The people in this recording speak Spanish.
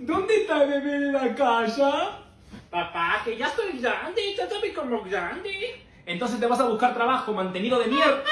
¿Dónde está el bebé de la casa? Papá, que ya estoy grande, trátame como grande. Entonces te vas a buscar trabajo, mantenido de mierda.